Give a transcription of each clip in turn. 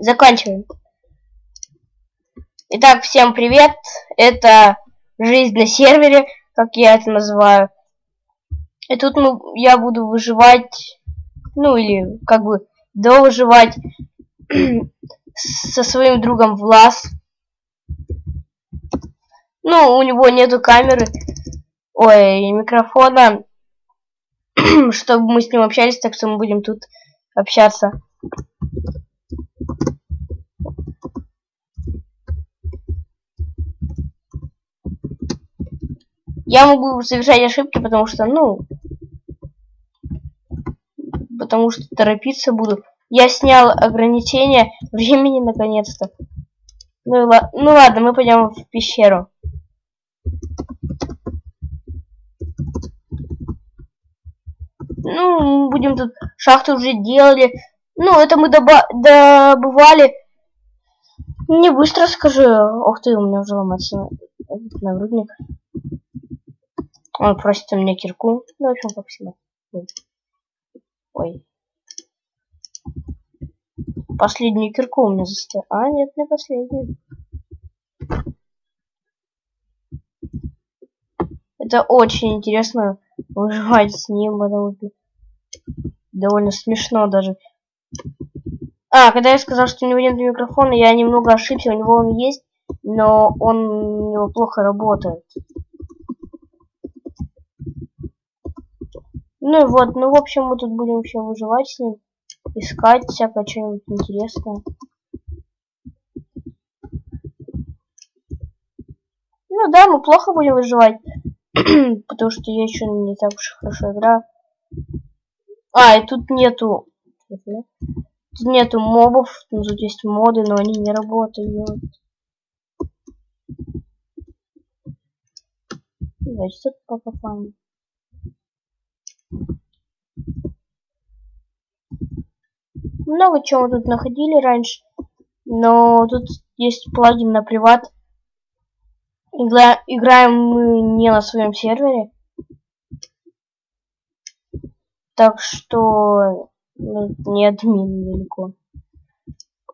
заканчиваем. Итак, всем привет. Это жизнь на сервере, как я это называю. И тут мы, я буду выживать, ну или как бы довыживать со своим другом Влас. Ну, у него нету камеры, ой, микрофона, чтобы мы с ним общались, так что мы будем тут общаться. Я могу совершать ошибки, потому что, ну, потому что торопиться буду. Я снял ограничение времени наконец-то. Ну, ну ладно, мы пойдем в пещеру. Ну, мы будем тут шахту уже делали. Ну, это мы доба добывали. Не быстро скажу. Ох ты, у меня уже ломается нагрудник. Он просит у меня кирку. Ну, в общем, как всегда. Ой. Последнюю кирку у меня застояла. А, нет, не последнюю. Это очень интересно выживать с ним, довольно смешно даже. А, когда я сказал, что у него нет микрофона, я немного ошибся, у него он есть, но он у него плохо работает. Ну вот, ну в общем мы тут будем еще выживать с ним, искать всякое что-нибудь интересное. Ну да, мы плохо будем выживать, потому что я еще не так уж хорошо играю. А, и тут нету... Тут нету мобов, ну, тут есть моды, но они не работают. Давайте тут покопаем. Много чего мы тут находили раньше. Но тут есть плагин на приват. Игра... Играем мы не на своем сервере. Так что ну, не админ далеко.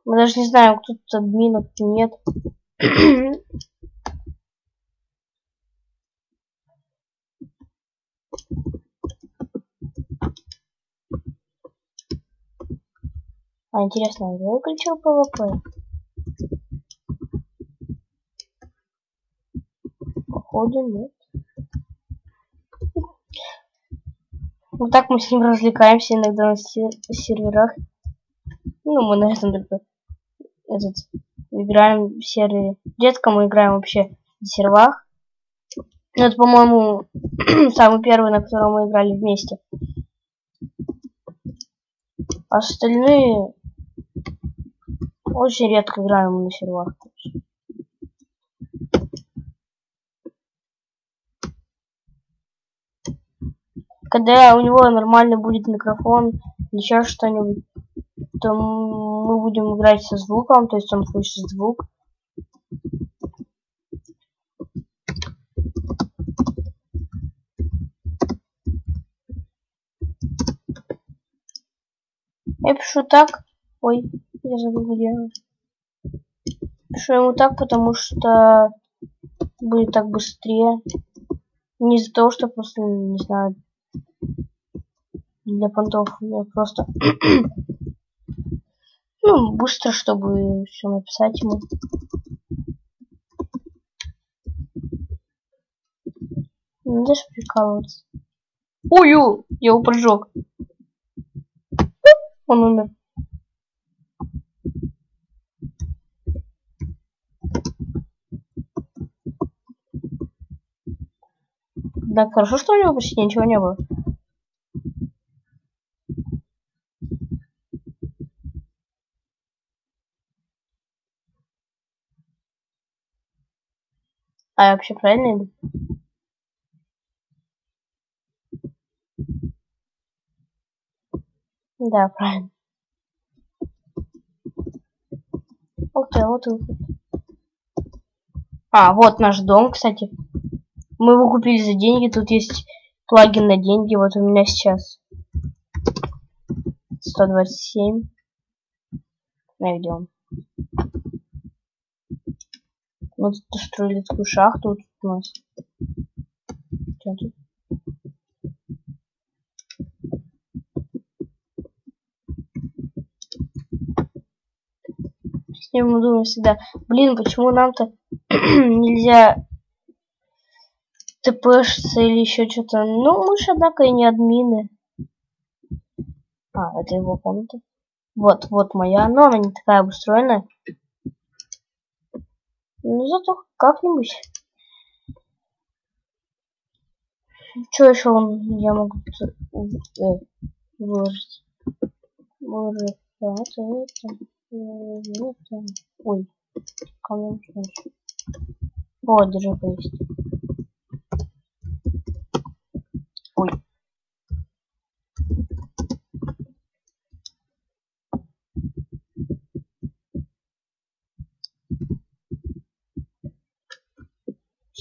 Мы даже не знаем, кто тут админ, а кто нет. А интересно, я выключил ПВП? Походу нет. Вот так мы с ним развлекаемся иногда на серверах. Ну, мы на этом только этот играем в сервере. Редко мы играем вообще на сервах. Ну, это, по-моему, самый первый, на котором мы играли вместе. Остальные очень редко играем на сервах. Когда у него нормально будет микрофон или еще что-нибудь, то мы будем играть со звуком, то есть он слышит звук. Я пишу так. Ой. Я забыл где. Пишу ему так, потому что будет так быстрее. Не из-за того, что просто, не знаю, для понтов я просто ну, быстро, чтобы все написать ему. Не даже прикалываться. Ой, я его прожег. Он умер. Да, хорошо, что у него почти ничего не было. А я вообще правильно иду? Да, правильно. Ух ты, а вот выход. А, вот наш дом, кстати. Мы его купили за деньги. Тут есть плагин на деньги. Вот у меня сейчас 127. А где он? Вот тут строили такую шахту вот тут у нас. Что тут? С ним мы думаем всегда, блин, почему нам-то нельзя тпшиться или еще что-то. Ну, мы же, однако, и не админы. А, это его комната. Вот, вот моя, но она не такая обустроенная. Ну, зато как-нибудь. Что еще он, я могу э, выложить? Выложить. Это, это, это. Ой, кому О, держи повесить.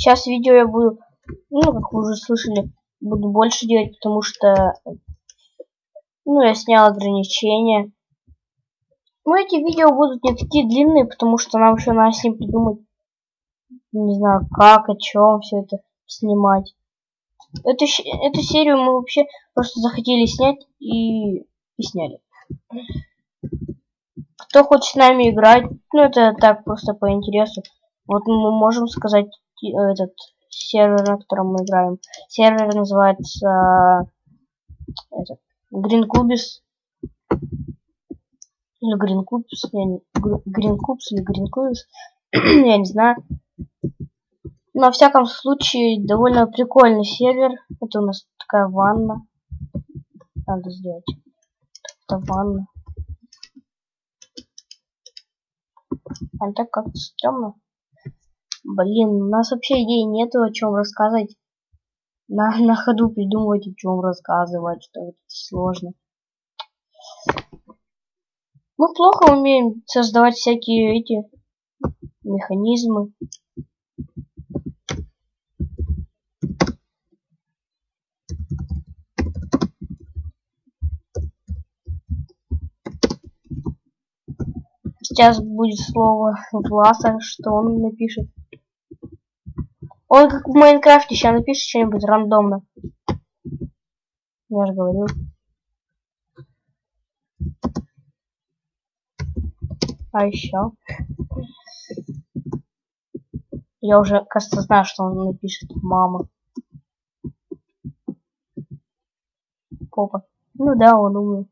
Сейчас видео я буду, ну, как вы уже слышали, буду больше делать, потому что, ну, я снял ограничения. Но эти видео будут не такие длинные, потому что нам еще надо с ним придумать, не знаю, как, о чем все это снимать. Эту, эту серию мы вообще просто захотели снять и, и сняли. Кто хочет с нами играть, ну это так просто по интересу. Вот мы можем сказать этот сервер, на котором мы играем. Сервер называется этот, Green Cubis. Или Green Cubis, я не, Green Cubes или Green Cubis, я не знаю. Но, во всяком случае, довольно прикольный сервер. Это у нас такая ванна. Надо сделать. Это ванна. А так как-то стрёмно. Блин, у нас вообще идей нету, о чем рассказать. На, на ходу придумывать, о чем рассказывать, что это сложно. Мы плохо умеем создавать всякие эти механизмы. Сейчас будет слово Власа, что он напишет. Он как в Майнкрафте сейчас напишет что-нибудь рандомно. Я же говорил. А еще. Я уже, кажется, знаю, что он напишет. Мама. Попа. Ну да, он умный.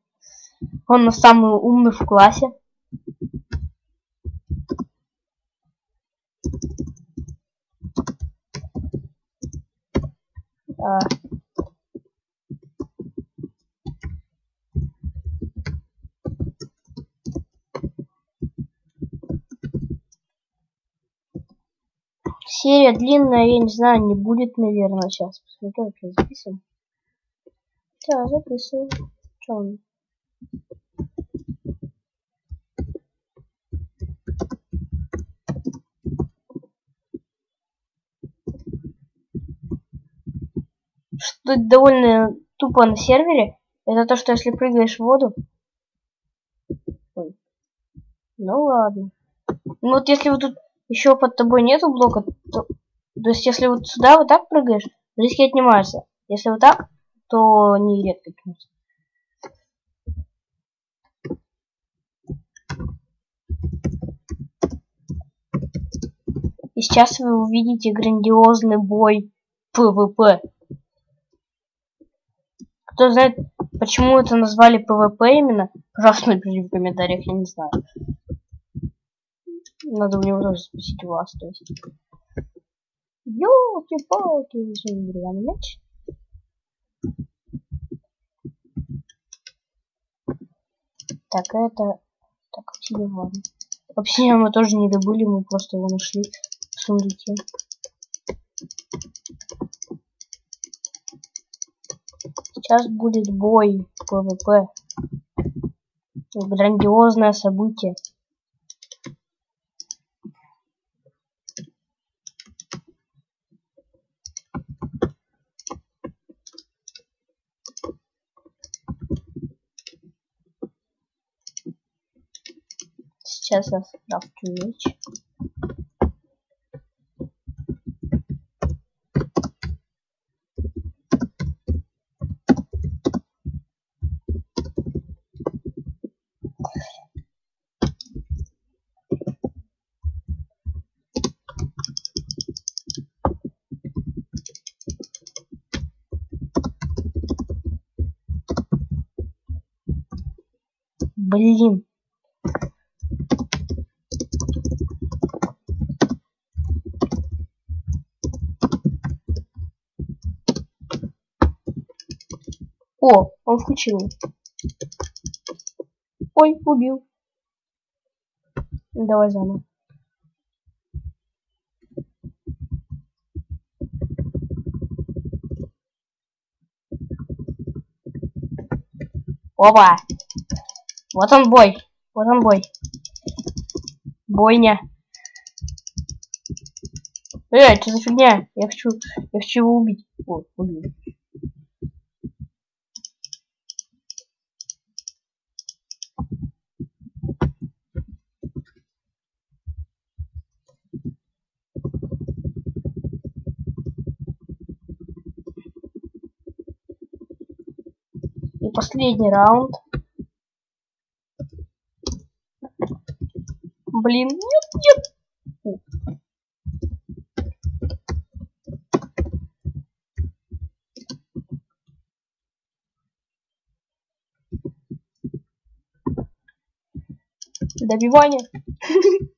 Он самый умный в классе. А. Серия длинная, я не знаю, не будет, наверное, сейчас. Посмотрю, вообще записываем. Да, записываю. Что он? что довольно тупо на сервере, это то, что если прыгаешь в воду... Ой. Ну ладно. Ну вот если вот тут еще под тобой нету блока, то... То есть если вот сюда вот так прыгаешь, сердечки отнимаются. Если вот так, то не редко отнимаются. И сейчас вы увидите грандиозный бой ПВП. Кто знает, почему это назвали ПВП именно, пожалуйста, напишите в комментариях, я не знаю. Надо у него тоже спросить у вас, то есть. Ёлки-палки, деревянный мяч. Так, это... Так, ладно. Обсидиан мы тоже не добыли, мы просто его нашли в сундуке. Сейчас будет бой ПВП. Грандиозное событие. Сейчас я скрафчу меч. Блин. О, он включил. Ой, убил. Давай заново. Опа! Вот он бой. Вот он бой. Бойня. Эй, что за фигня? Я хочу, я хочу его убить. Вот, убил. Последний раунд. Блин, нет, нет. Добивание.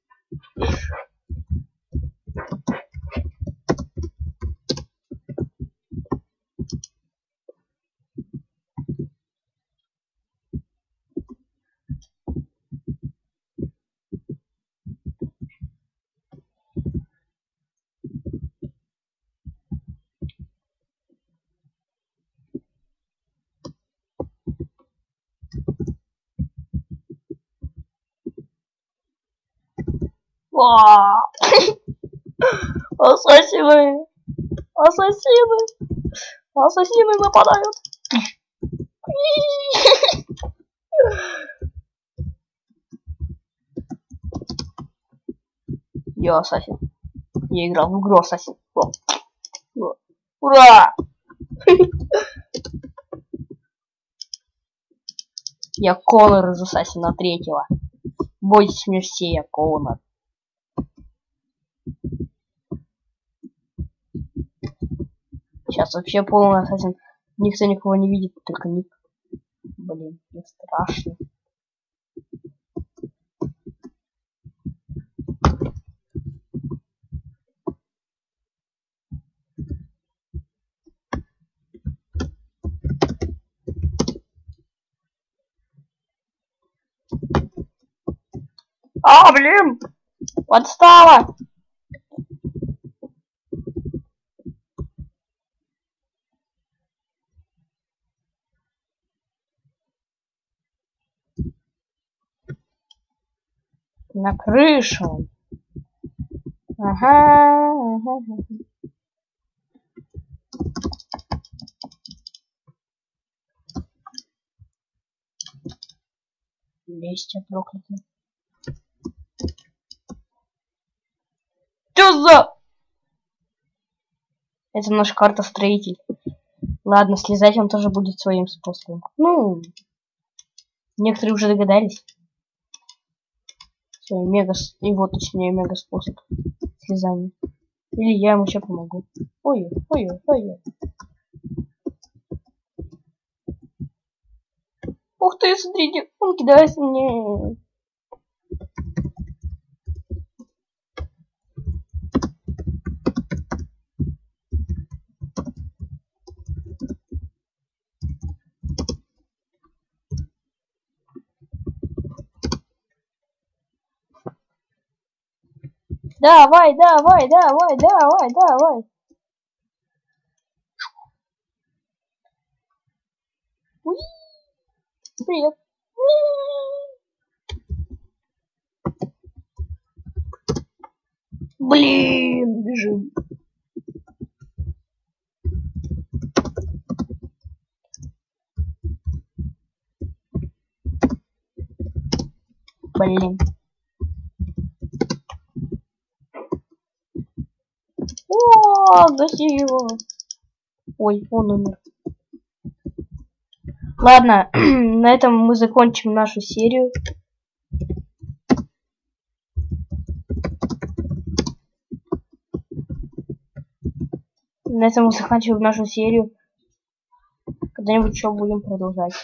Ассасины! Ассасины! Ассасины нападают! Я ассасин. Я играл в игру ассасин. О. О. Ура! Я Конор из Ассасина третьего. Бойтесь мне все, я Конор. Сейчас вообще полный ассасин. Никто никого не видит, только ник. Блин, мне страшно. А, блин! Подстава! На крышу. Ага, ага, ага. Листья проклятые. Что за... Это наша карта строитель. Ладно, слезать он тоже будет своим способом. Ну, некоторые уже догадались. Всё, мега... И вот, точнее, мега способ слезания. Или я ему сейчас помогу. Ой, ой, ой, ой. Ух ты, смотрите, он кидается мне. Давай, давай, давай, давай, давай. Уи! Привет. Блин, бежим. Блин. Гаси его. Ой, он умер. Ладно, на этом мы закончим нашу серию. На этом мы заканчиваем нашу серию. Когда-нибудь еще будем продолжать.